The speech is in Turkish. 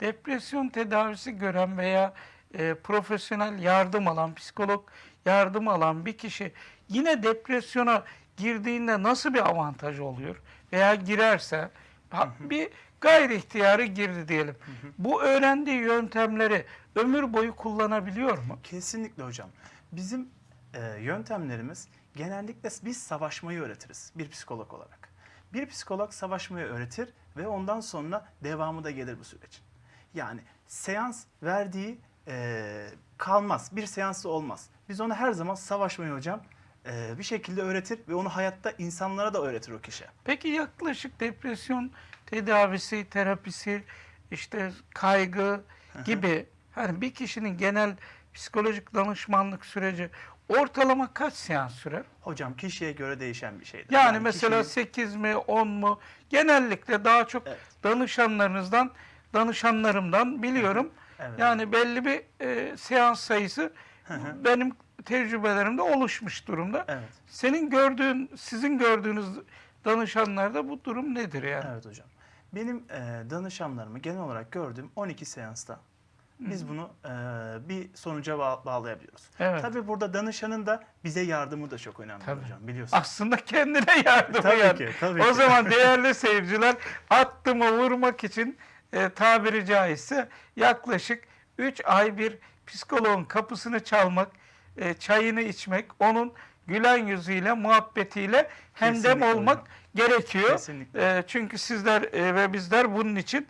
Depresyon tedavisi gören veya e, profesyonel yardım alan, psikolog yardım alan bir kişi yine depresyona girdiğinde nasıl bir avantaj oluyor? Veya girerse bir gayri ihtiyarı girdi diyelim. Bu öğrendiği yöntemleri ömür boyu kullanabiliyor mu? Kesinlikle hocam. Bizim e, yöntemlerimiz genellikle biz savaşmayı öğretiriz bir psikolog olarak. Bir psikolog savaşmayı öğretir ve ondan sonra devamı da gelir bu sürecin. Yani seans verdiği e, kalmaz. Bir seansı olmaz. Biz ona her zaman savaşmayı hocam e, bir şekilde öğretir ve onu hayatta insanlara da öğretir o kişi. Peki yaklaşık depresyon tedavisi, terapisi, işte kaygı gibi hani bir kişinin genel psikolojik danışmanlık süreci ortalama kaç seans sürer? Hocam kişiye göre değişen bir şeydir. Yani, mesela kişinin- 8 mi 10 mu? Genellikle daha çok Evet. danışanlarınızdan, danışanlarımdan biliyorum. Evet. Yani belli bir e, seans sayısı benim tecrübelerimde oluşmuş durumda. Evet. Senin gördüğün, sizin gördüğünüz danışanlarda bu durum nedir yani? Evet hocam. Benim e, danışanlarımı genel olarak gördüğüm 12 seansta biz bunu e, bir sonuca bağ- bağlayabiliyoruz. Evet. Tabii burada danışanın da bize yardımı da çok önemli Tabii. hocam biliyorsunuz. Aslında kendine yardım Tabii yani. ki, tabii o ki. zaman değerli seyirciler attımı vurmak için e, tabiri caizse yaklaşık 3 ay bir psikoloğun kapısını çalmak, e, çayını içmek, onun gülen yüzüyle, muhabbetiyle hemdem Kesinlikle olmak hocam. gerekiyor. Kesinlikle. E, çünkü sizler e, ve bizler bunun için